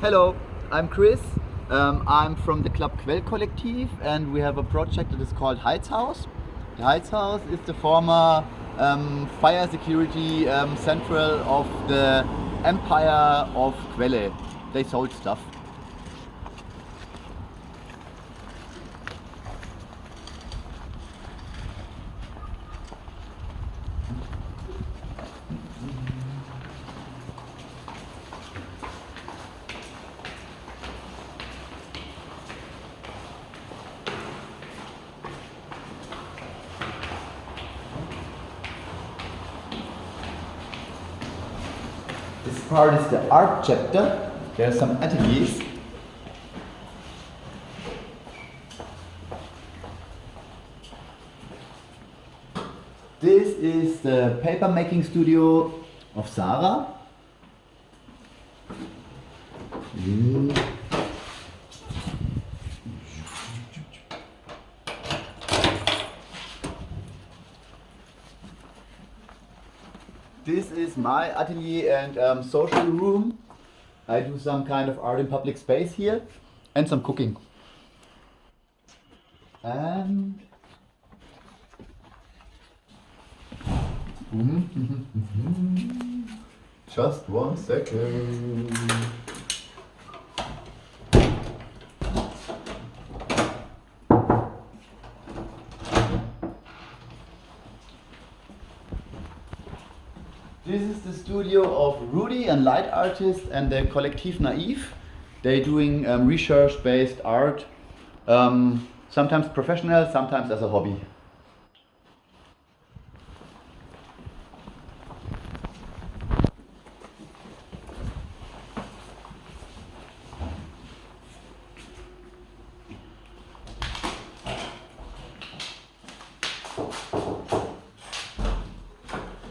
Hello, I'm Chris. Um, I'm from the Club Quell Kollektiv and we have a project that is called Heizhaus. The Heizhaus is the former um, fire security um, central of the Empire of Quelle. They sold stuff. Part is the art chapter. There are some ateliers. This is the paper making studio of Sarah. This is my atelier and um, social room. I do some kind of art in public space here and some cooking. And mm-hmm, mm-hmm, mm-hmm. just one second. This is the studio of Rudy, and light artist, and the Collective Naive. They're doing um, research-based art, um, sometimes professional, sometimes as a hobby.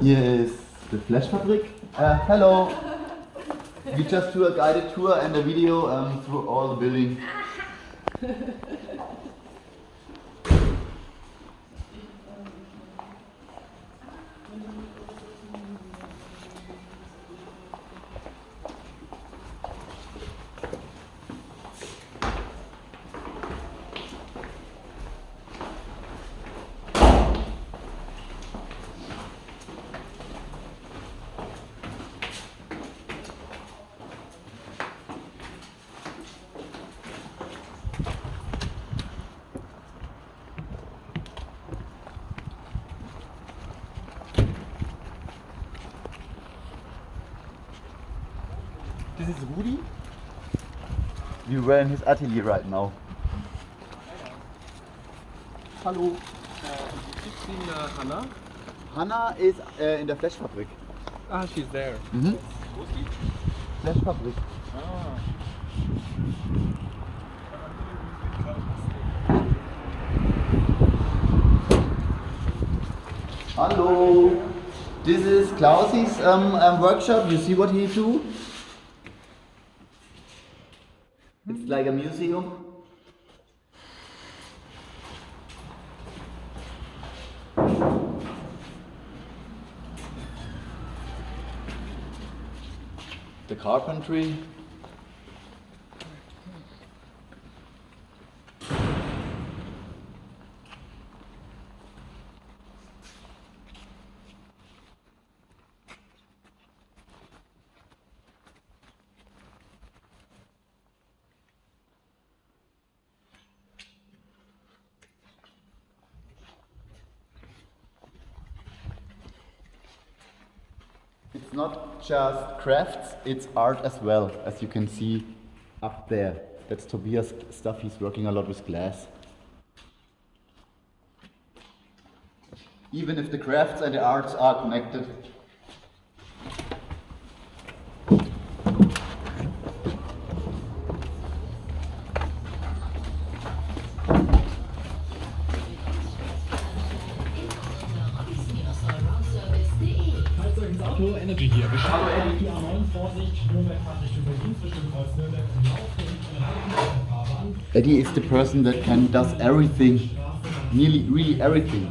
Yes, the Flash Fabrik. Uh, hello. We just do a guided tour and a video um, through all the building. This is Rudi. We were in his atelier right now. Hallo. You've seen uh, Hannah? Hanna is uh, in der Flashfabrik. Ah, she's there. Mhm. Wo ist die? Flashfabrik. Ah. Hello. This is Klausi's um, um, workshop. You see what he do? It's like a museum. The carpentry. It's not just crafts, it's art as well, as you can see up there. That's Tobias stuff, he's working a lot with glass. Even if the crafts and the arts are connected. Energy hier. Wir schauen auf die A9, Vorsicht, Nürnberg Laufen. Eddie is the person that can does everything, nearly really everything.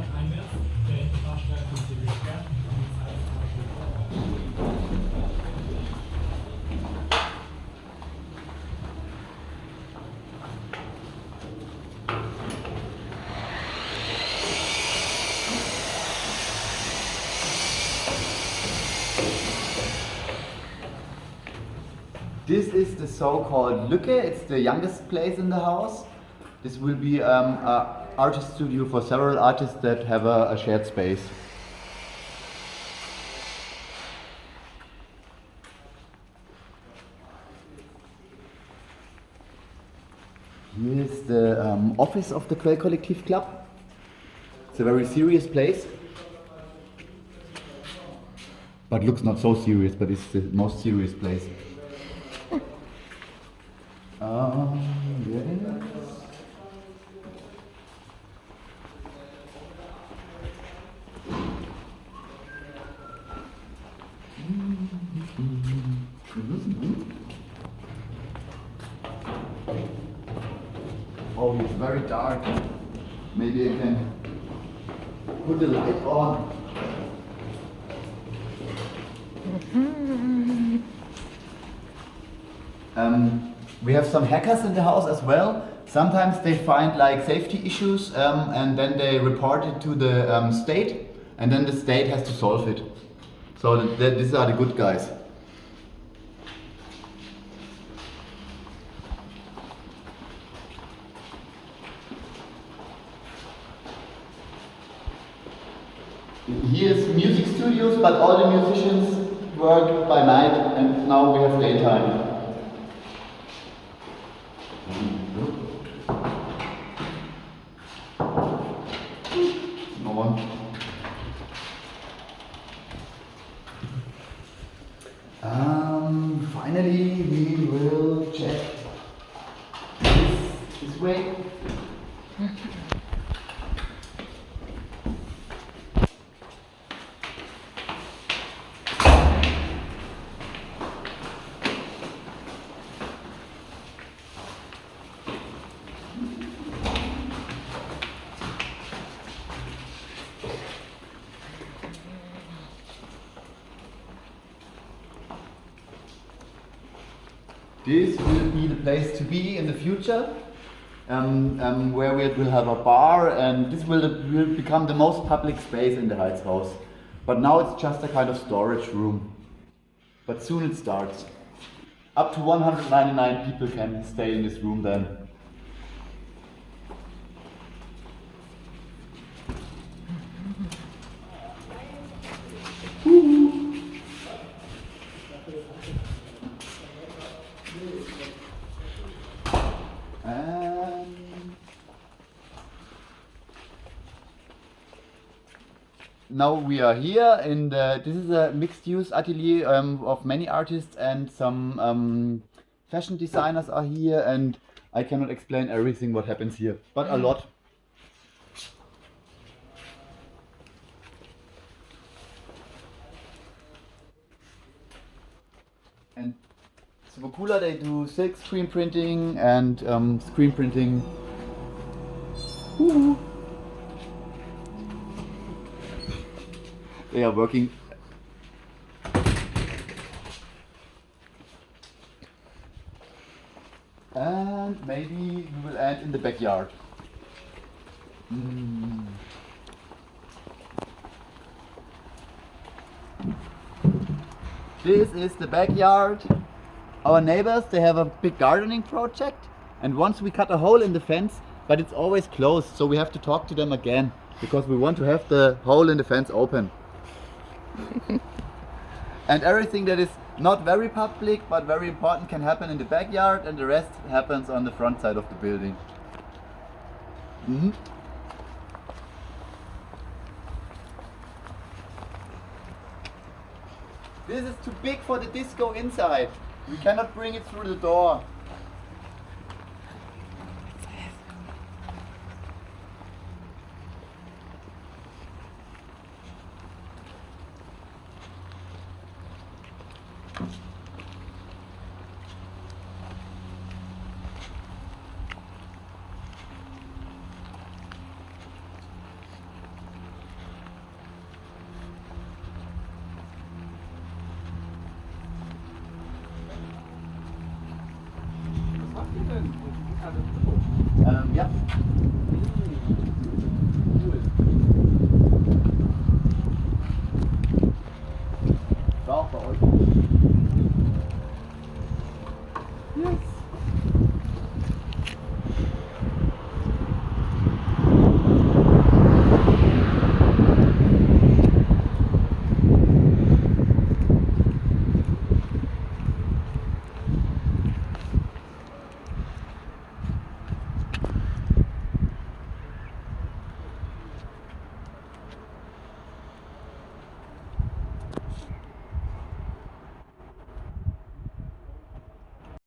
This is the so-called Lücke. It's the youngest place in the house. This will be um, a artist studio for several artists that have a, a shared space. Here's the um, office of the Quell Collective Club. It's a very serious place. But looks not so serious, but it's the most serious place. Um. Oh, it's very dark. Maybe I can put the light on. Um, we have some hackers in the house as well. Sometimes they find like safety issues um, and then they report it to the um, state and then the state has to solve it. So th th these are the good guys. Here's music studios, but all the musicians work by night and now we have daytime. No one. Um, finally, we will check this, this way. This will be the place to be in the future, um, um, where we will have a bar, and this will, will become the most public space in the Heizhaus. But now it's just a kind of storage room. But soon it starts. Up to 199 people can stay in this room then. Now we are here and the, this is a mixed use atelier um, of many artists and some um, fashion designers are here and I cannot explain everything what happens here, but a lot. And Subakula, they do silk screen printing and um, screen printing. They are working. And maybe we will end in the backyard. Mm. This is the backyard. Our neighbors, they have a big gardening project and once we cut a hole in the fence, but it's always closed, so we have to talk to them again because we want to have the hole in the fence open. And everything that is not very public but very important can happen in the backyard and the rest happens on the front side of the building. Mhm. This is too big for the disco inside. We cannot bring it through the door.